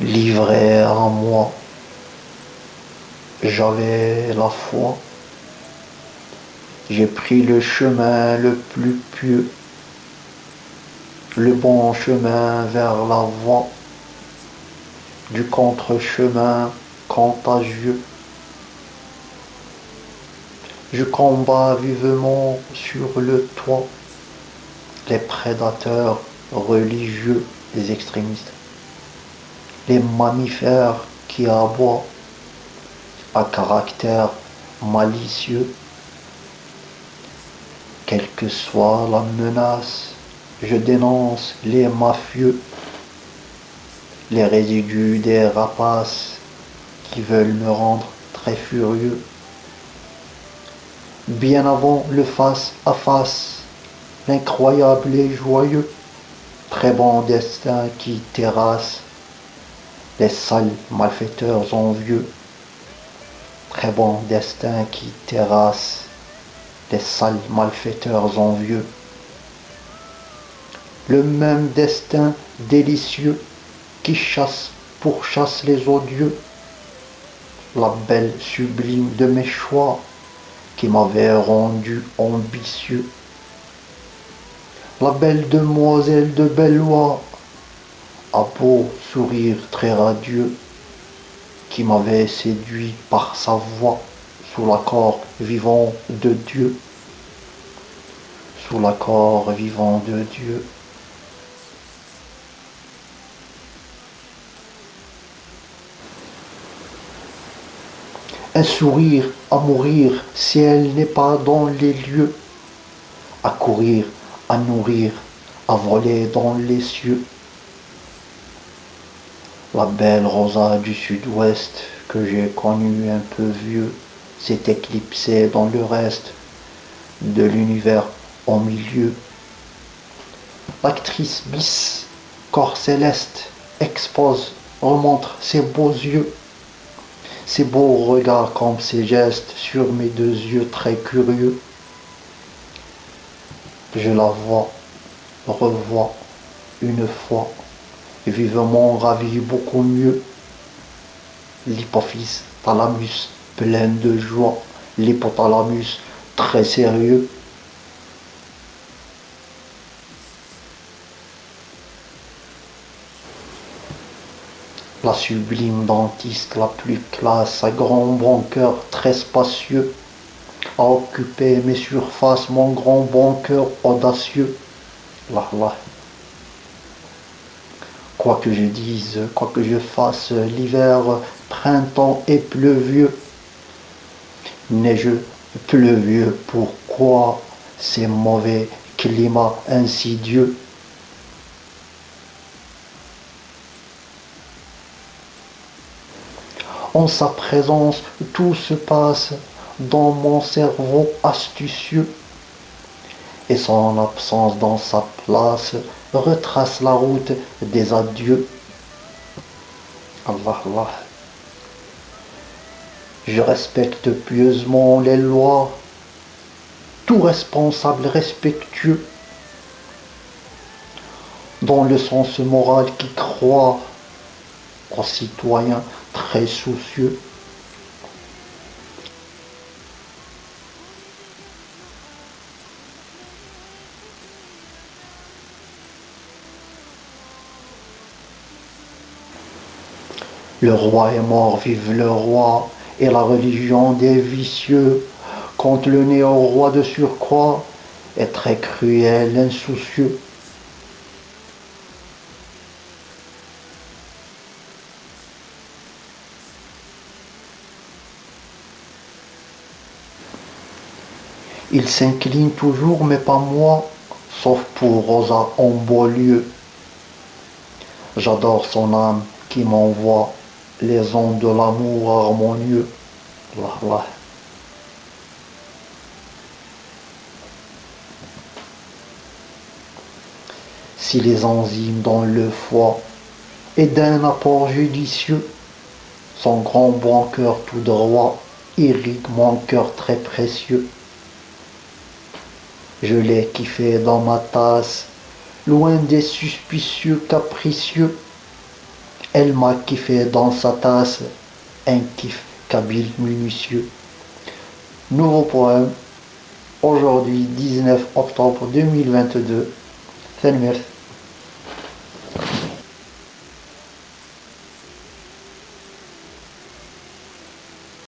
livré à moi. J'avais la foi. J'ai pris le chemin le plus pieux, le bon chemin vers la voie du contre-chemin contagieux. Je combats vivement sur le toit les prédateurs religieux, les extrémistes, les mammifères qui aboient à caractère malicieux. Quelle que soit la menace, je dénonce les mafieux, les résidus des rapaces qui veulent me rendre très furieux. Bien avant le face à face, l'incroyable et joyeux, très bon destin qui terrasse les sales malfaiteurs envieux, très bon destin qui terrasse les sales malfaiteurs envieux. Le même destin délicieux qui chasse, pourchasse les odieux, la belle sublime de mes choix qui m'avait rendu ambitieux la belle demoiselle de Bellois, beau sourire très radieux, qui m'avait séduit par sa voix sous l'accord vivant de Dieu, sous l'accord vivant de Dieu. Un sourire à mourir si elle n'est pas dans les lieux, à courir à nourrir, à voler dans les cieux. La belle rosa du sud-ouest que j'ai connue un peu vieux s'est éclipsée dans le reste de l'univers au milieu. L'actrice bis, corps céleste, expose, remontre ses beaux yeux, ses beaux regards comme ses gestes sur mes deux yeux très curieux. Je la vois, revois une fois, vivement ravi beaucoup mieux. L'hypophyse thalamus plein de joie, l'hypothalamus très sérieux. La sublime dentiste la plus classe, à grand bon cœur très spacieux, à occuper mes surfaces, mon grand bon cœur audacieux. Là, là. Quoi que je dise, quoi que je fasse, l'hiver, printemps et pleuvieux. Neigeux, pleuvieux, pourquoi ces mauvais climats insidieux? En sa présence, tout se passe dans mon cerveau astucieux et son absence dans sa place retrace la route des adieux. Allah, Allah. Je respecte pieusement les lois, tout responsable respectueux, dans le sens moral qui croit aux citoyens très soucieux. Le roi est mort, vive le roi, et la religion des vicieux, contre le néo-roi de surcroît, est très cruel, insoucieux. Il s'incline toujours, mais pas moi, sauf pour Rosa en beau lieu. J'adore son âme qui m'envoie les ondes de l'amour harmonieux. Si les enzymes dans le foie et d'un apport judicieux, son grand bon cœur tout droit irrigue mon cœur très précieux. Je l'ai kiffé dans ma tasse, loin des suspicieux capricieux Elle m'a kiffé dans sa tasse, un kiff kabyle minutieux. Nouveau poème, aujourd'hui 19 octobre 2022. Fenmir